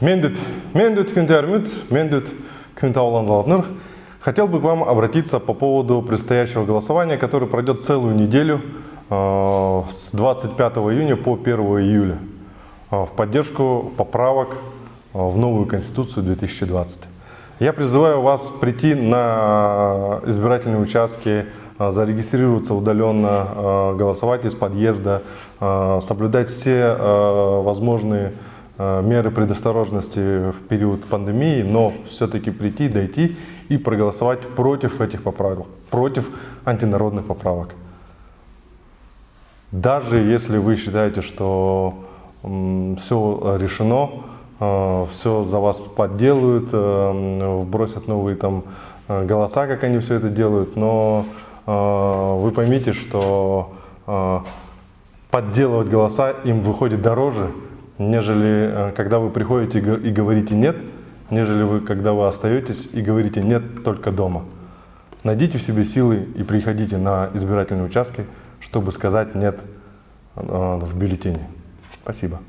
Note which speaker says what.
Speaker 1: Мендут күндермит, мендут күн тауланзалатныр. Хотел бы к вам обратиться по поводу предстоящего голосования, которое пройдет целую неделю э, с 25 июня по 1 июля э, в поддержку поправок э, в новую Конституцию 2020. Я призываю вас прийти на избирательные участки, зарегистрироваться удаленно, голосовать из подъезда, соблюдать все возможные меры предосторожности в период пандемии, но все-таки прийти, дойти и проголосовать против этих поправок, против антинародных поправок. Даже если вы считаете, что все решено, все за вас подделают, э, вбросят новые там э, голоса, как они все это делают, но э, вы поймите, что подделывать голоса им выходит дороже, нежели когда вы приходите и говорите «нет», нежели вы, когда вы остаетесь и говорите «нет» только дома. Найдите в себе силы и приходите на избирательные участки, чтобы сказать «нет» в бюллетене. Спасибо.